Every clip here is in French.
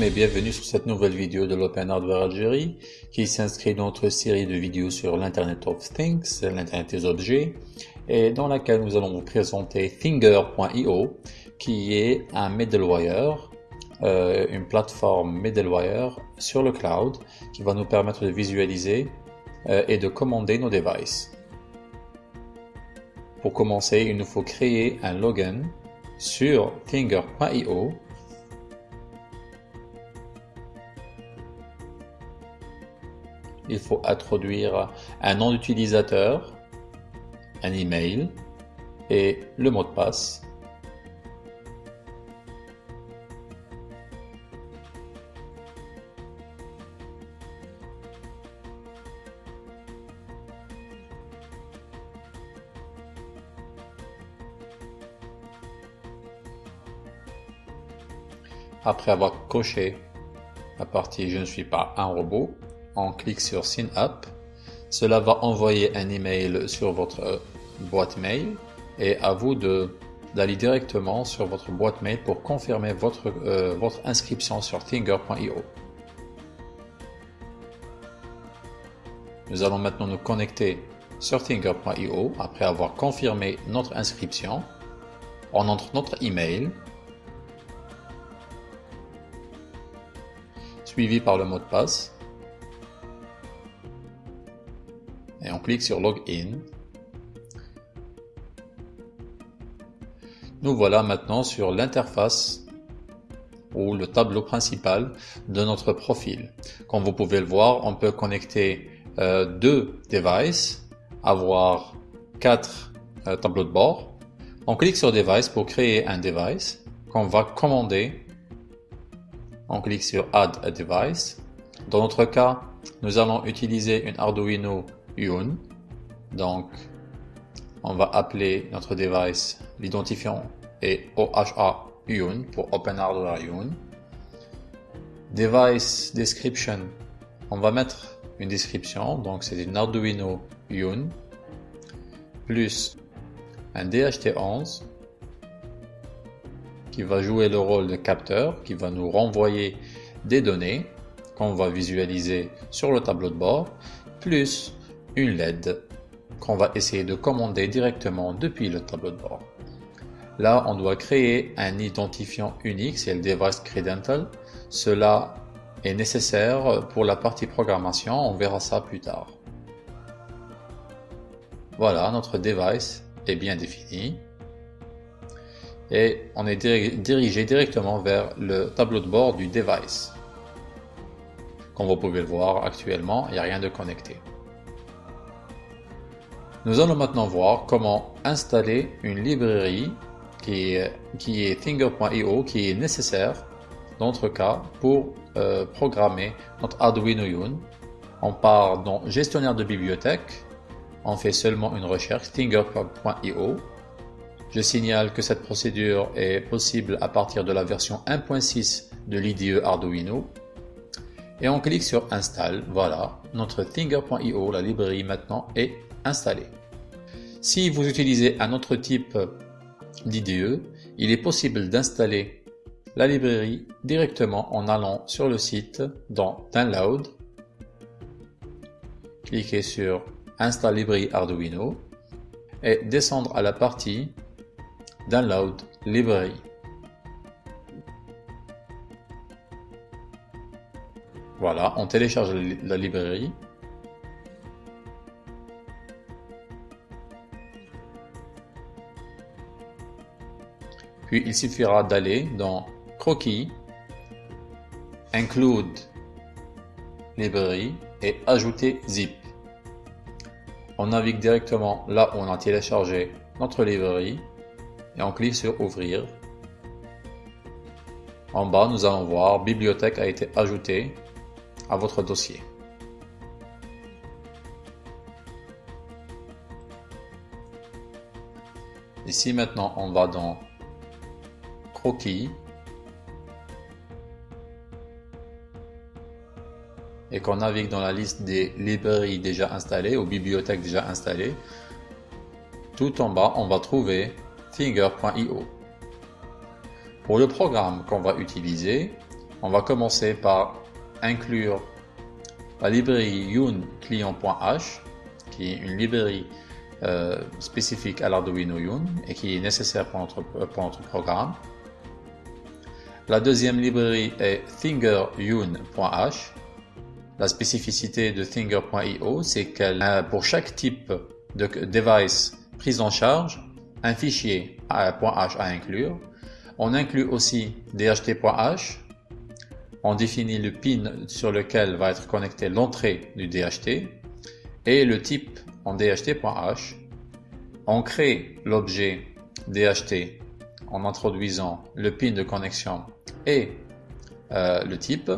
Et bienvenue sur cette nouvelle vidéo de l'Open Hardware Algérie qui s'inscrit dans notre série de vidéos sur l'Internet of Things, l'Internet des objets, et dans laquelle nous allons vous présenter Thinger.io qui est un middleware, euh, une plateforme middleware sur le cloud qui va nous permettre de visualiser euh, et de commander nos devices. Pour commencer, il nous faut créer un login sur Thinger.io il faut introduire un nom d'utilisateur, un email et le mot de passe. Après avoir coché la partie je ne suis pas un robot, on clique sur Sign Up. Cela va envoyer un email sur votre boîte mail et à vous d'aller directement sur votre boîte mail pour confirmer votre, euh, votre inscription sur Thinger.io. Nous allons maintenant nous connecter sur Thinger.io après avoir confirmé notre inscription. On entre notre email suivi par le mot de passe clique sur Login. Nous voilà maintenant sur l'interface ou le tableau principal de notre profil. Comme vous pouvez le voir, on peut connecter euh, deux devices, avoir quatre euh, tableaux de bord. On clique sur Device pour créer un device qu'on va commander. On clique sur Add a device. Dans notre cas, nous allons utiliser une Arduino Donc, on va appeler notre device, l'identifiant est OHA Yun pour Open Hardware Yun. Device description, on va mettre une description, donc c'est une Arduino Yun plus un DHT11 qui va jouer le rôle de capteur, qui va nous renvoyer des données qu'on va visualiser sur le tableau de bord, plus une LED qu'on va essayer de commander directement depuis le tableau de bord. Là, on doit créer un identifiant unique, c'est le device credential. Cela est nécessaire pour la partie programmation, on verra ça plus tard. Voilà, notre device est bien défini. Et on est dirigé directement vers le tableau de bord du device. Comme vous pouvez le voir actuellement, il n'y a rien de connecté. Nous allons maintenant voir comment installer une librairie qui est, qui Thinger.io qui est nécessaire dans notre cas pour euh, programmer notre Arduino Yun. On part dans gestionnaire de bibliothèque, on fait seulement une recherche Thinger.io. Je signale que cette procédure est possible à partir de la version 1.6 de l'IDE Arduino. Et on clique sur Install. Voilà, notre Thinger.io, la librairie maintenant est Si vous utilisez un autre type d'IDE, il est possible d'installer la librairie directement en allant sur le site dans Download, cliquez sur Install Library Arduino et descendre à la partie Download Library. Voilà, on télécharge la librairie Puis il suffira d'aller dans Croquis, Include Librairie et ajouter Zip. On navigue directement là où on a téléchargé notre librairie et on clique sur Ouvrir. En bas, nous allons voir Bibliothèque a été ajoutée à votre dossier. Ici maintenant, on va dans et qu'on navigue dans la liste des librairies déjà installées ou bibliothèques déjà installées, tout en bas, on va trouver Thinger.io. Pour le programme qu'on va utiliser, on va commencer par inclure la librairie yun client.h qui est une librairie euh, spécifique à l'Arduino Yun et qui est nécessaire pour notre programme. La deuxième librairie est thingeryun.h. La spécificité de thinger.io, c'est qu'elle a pour chaque type de device prise en charge un fichier .h à inclure. On inclut aussi DHT.h. On définit le pin sur lequel va être connecté l'entrée du DHT et le type en DHT.h. On crée l'objet DHT en introduisant le pin de connexion et euh, le type.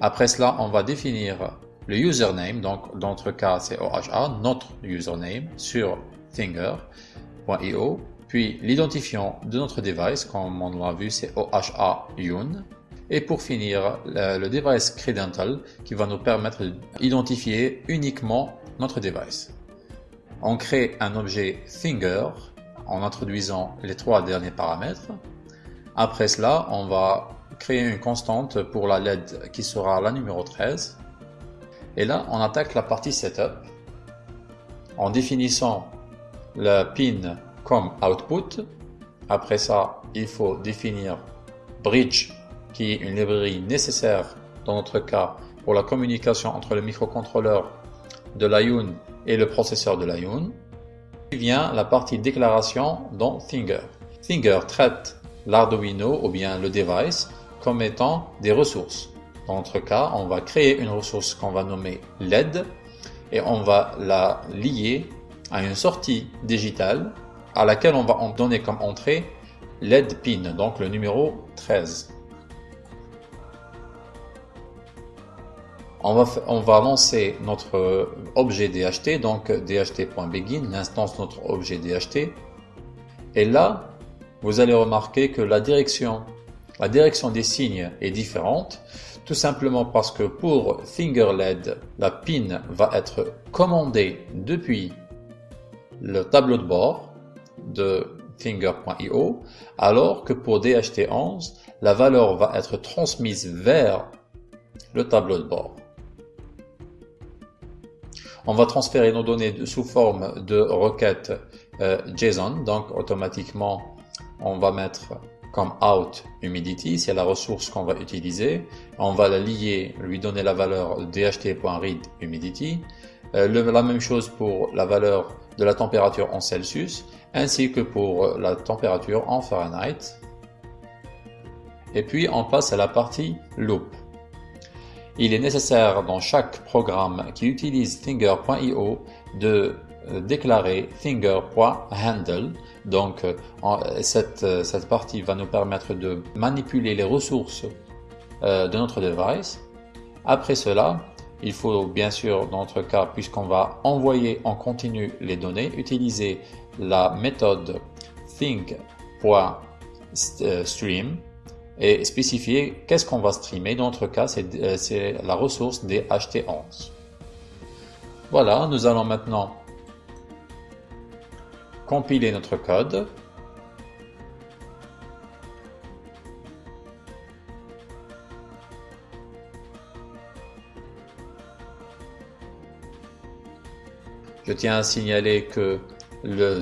Après cela, on va définir le username, donc dans notre cas c'est OHA, notre username sur Thinger.io, puis l'identifiant de notre device, comme on l'a vu c'est OHA Yun, et pour finir le, device credential qui va nous permettre d'identifier uniquement notre device. On crée un objet Thinger en introduisant les trois derniers paramètres. Après cela, on va créer une constante pour la LED qui sera la numéro 13. Et là, on attaque la partie setup en définissant le pin comme output. Après ça, il faut définir bridge qui est une librairie nécessaire dans notre cas pour la communication entre le microcontrôleur de l'ION et le processeur de l'ION. Vient la partie déclaration dans Thinger. Thinger traite l'Arduino ou bien le device comme étant des ressources. Dans notre cas, on va créer une ressource qu'on va nommer LED et on va la lier à une sortie digitale à laquelle on va donner comme entrée LED pin, donc le numéro 13. On va, lancer notre objet DHT, donc dht.begin, l'instance de notre objet DHT. Et là, vous allez remarquer que la direction, la direction des signes est différente, tout simplement parce que pour FingerLED, la pin va être commandée depuis le tableau de bord de Finger.io, alors que pour DHT11, la valeur va être transmise vers le tableau de bord. On va transférer nos données sous forme de requête euh, JSON, donc automatiquement on va mettre comme out humidity, c'est la ressource qu'on va utiliser. On va la lier, lui donner la valeur dht.read humidity. Euh, la même chose pour la valeur de la température en Celsius, ainsi que pour la température en Fahrenheit. Et puis on passe à la partie loop. Il est nécessaire dans chaque programme qui utilise Thinger.io de euh, déclarer Thinger.handle. Donc euh, cette, euh, cette partie va nous permettre de manipuler les ressources de notre device. Après cela, il faut bien sûr, dans notre cas, puisqu'on va envoyer en continu les données, utiliser la méthode think.stream et spécifier qu'est-ce qu'on va streamer. Dans notre cas, c'est euh, la ressource des HT11. Voilà, nous allons maintenant compiler notre code. Je tiens à signaler que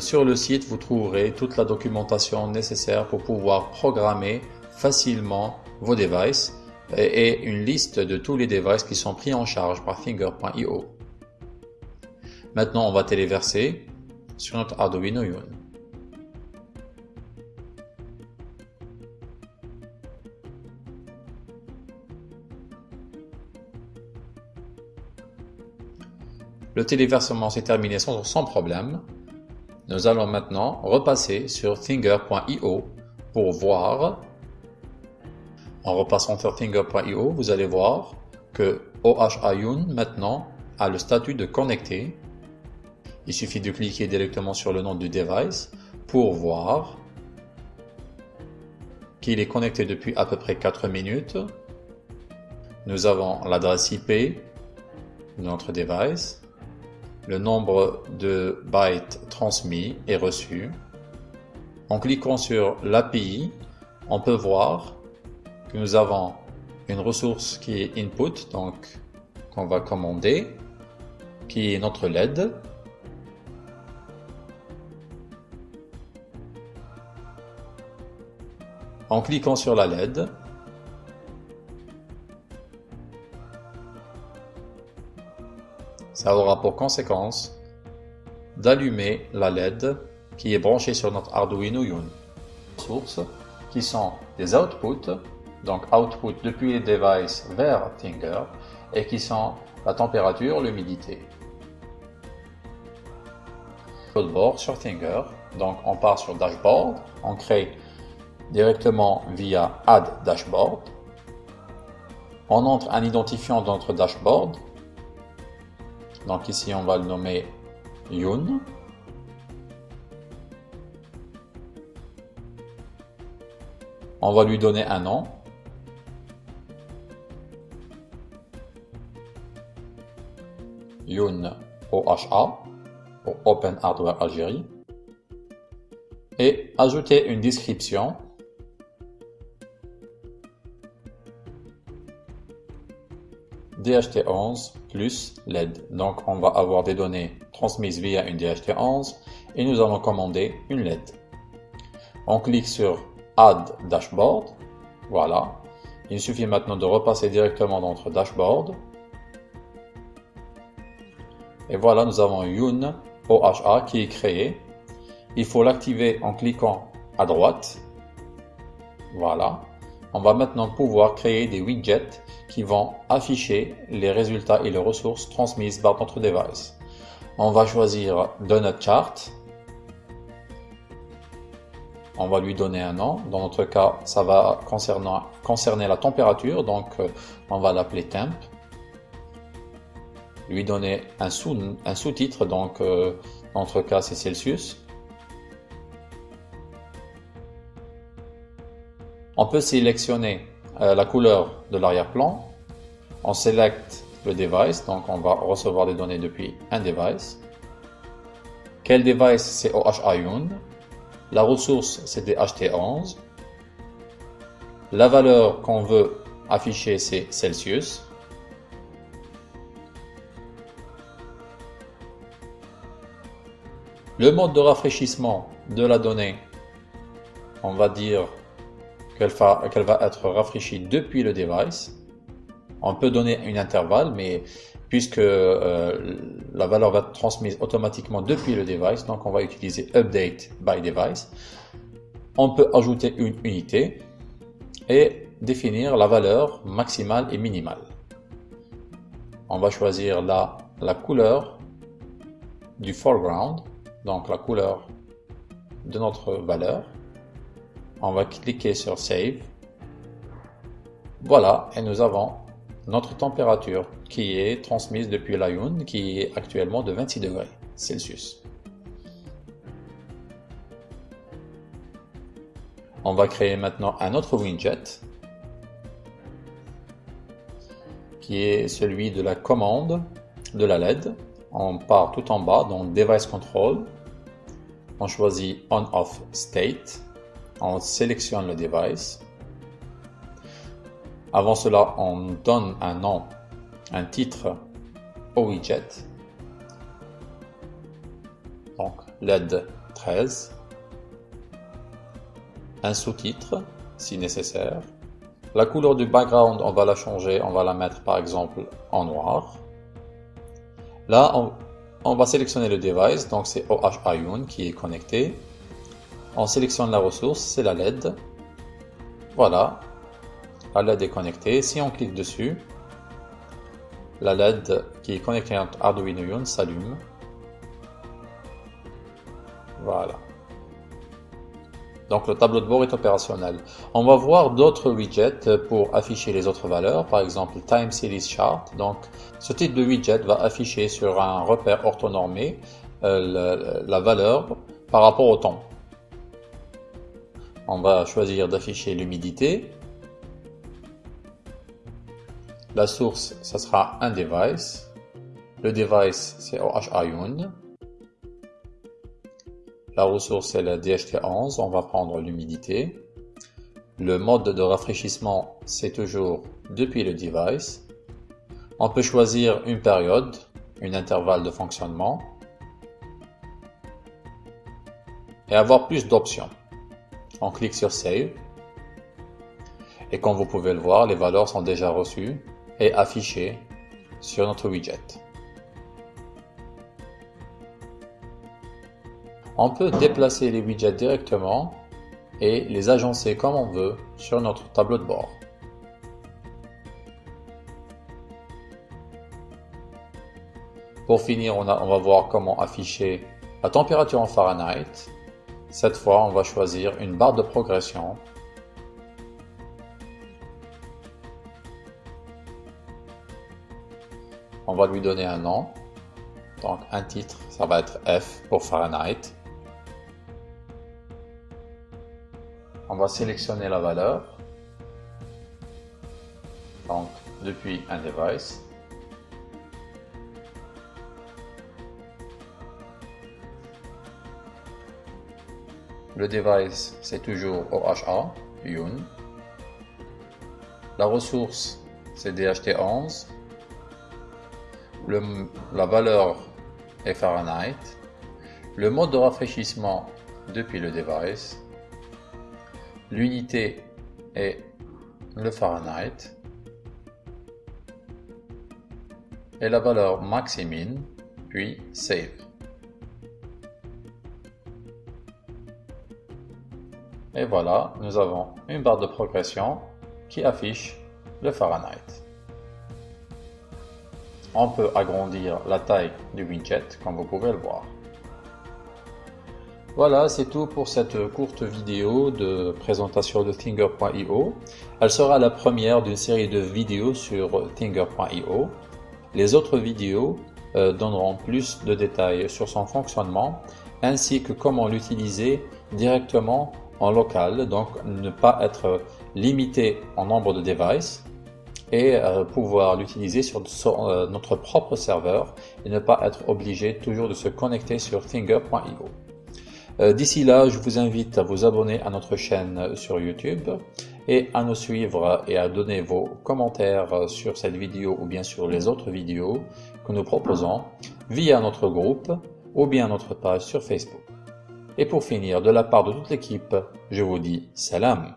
sur le site, vous trouverez toute la documentation nécessaire pour pouvoir programmer facilement vos devices et une liste de tous les devices qui sont pris en charge par Finger.io. Maintenant, on va téléverser sur notre Arduino Uno. Le téléversement s'est terminé sans, sans problème. Nous allons maintenant repasser sur Finger.io pour voir en repassant sur Finger.io, vous allez voir que OHIUN maintenant a le statut de connecté. Il suffit de cliquer directement sur le nom du device pour voir qu'il est connecté depuis à peu près 4 minutes. Nous avons l'adresse IP de notre device, le nombre de bytes transmis et reçus. En cliquant sur l'API, on peut voir nous avons une ressource qui est input, donc qu'on va commander, qui est notre LED. En cliquant sur la LED, ça aura pour conséquence d'allumer la LED qui est branchée sur notre Arduino Uno. Sources qui sont des outputs, donc output depuis les devices vers Tinger, et qui sont la température, l'humidité. Codeboard sur Tinger, donc on part sur Dashboard, on crée directement via Add Dashboard. On entre un identifiant dans notre dashboard. Donc ici, on va le nommer Yun. On va lui donner un nom. Yun OHA pour Open Hardware Algérie. Et ajouter une description DHT11 plus LED. Donc on va avoir des données transmises via une DHT11 et nous allons commander une LED. On clique sur Add Dashboard. Voilà. Il suffit maintenant de repasser directement dans notre dashboard. Et voilà, nous avons Yun OHA qui est créé. Il faut l'activer en cliquant à droite. Voilà. On va maintenant pouvoir créer des widgets qui vont afficher les résultats et les ressources transmises par notre device. On va choisir Donut Chart. On va lui donner un nom. Dans notre cas, ça va concerner, concerner la température, donc euh, on va l'appeler temp. Lui donner un sous-titre, donc euh, notre cas c'est Celsius. On peut sélectionner euh, la couleur de l'arrière-plan. On sélectionne le device, donc on va recevoir des données depuis un device. Quel device c'est OHIUN La ressource c'est DHT11. La valeur qu'on veut afficher c'est Celsius. Le mode de rafraîchissement de la donnée, on va dire qu'elle va, va, être rafraîchie depuis le device. On peut donner un intervalle, mais puisque euh, la valeur va être transmise automatiquement depuis le device, donc on va utiliser update by device. On peut ajouter une unité et définir la valeur maximale et minimale. On va choisir la, la couleur du foreground, donc la couleur de notre valeur on va cliquer sur Save. Voilà, et nous avons notre température qui est transmise depuis l'Ion, qui est actuellement de 26 degrés Celsius. On va créer maintenant un autre widget qui est celui de la commande de la LED. On part tout en bas dans Device Control. On choisit On-Off State on sélectionne le device. Avant cela, on donne un nom, un titre au widget. Donc LED 13. Un sous-titre si nécessaire. La couleur du background, on va la changer, on va la mettre par exemple en noir. Là, on, va sélectionner le device, donc c'est OHIUN qui est connecté. On sélectionne la ressource, c'est la LED. Voilà, la LED est connectée. Si on clique dessus, la LED qui est connectée à Arduino s'allume. Voilà. Donc le tableau de bord est opérationnel. On va voir d'autres widgets pour afficher les autres valeurs, par exemple Time Series Chart. Donc ce type de widget va afficher sur un repère orthonormé euh, la valeur par rapport au temps on va choisir d'afficher l'humidité. La source, ça sera un device. Le device, c'est OHIUN. La ressource, c'est la DHT11. On va prendre l'humidité. Le mode de rafraîchissement, c'est toujours depuis le device. On peut choisir une période, un intervalle de fonctionnement et avoir plus d'options. On clique sur Save et comme vous pouvez le voir, les valeurs sont déjà reçues et affichées sur notre widget. On peut déplacer les widgets directement et les agencer comme on veut sur notre tableau de bord. Pour finir, on, va voir comment afficher la température en Fahrenheit. Cette fois, on va choisir une barre de progression. On va lui donner un nom. Donc un titre, ça va être F pour Fahrenheit. Va sélectionner la valeur. Donc depuis un device. Le device, c'est toujours OHA, UN. La ressource, c'est DHT11. la valeur est Fahrenheit. Le mode de rafraîchissement depuis le device. L'unité est le Fahrenheit. Et la valeur maximine, puis Save. Et voilà, nous avons une barre de progression qui affiche le Fahrenheit. On peut agrandir la taille du widget comme vous pouvez le voir. Voilà, c'est tout pour cette courte vidéo de présentation de Thinger.io. Elle sera la première d'une série de vidéos sur Thinger.io. Les autres vidéos euh, donneront plus de détails sur son fonctionnement ainsi que comment l'utiliser directement en local, donc ne pas être limité en nombre de devices et euh, pouvoir l'utiliser sur, euh, notre propre serveur et ne pas être obligé toujours de se connecter sur Thinger.io. Euh, d'ici là, je vous invite à vous abonner à notre chaîne sur YouTube et à nous suivre et à donner vos commentaires sur cette vidéo ou bien sur les autres vidéos que nous proposons via notre groupe ou bien notre page sur Facebook. Et pour finir, de la part de toute l'équipe, je vous dis salam.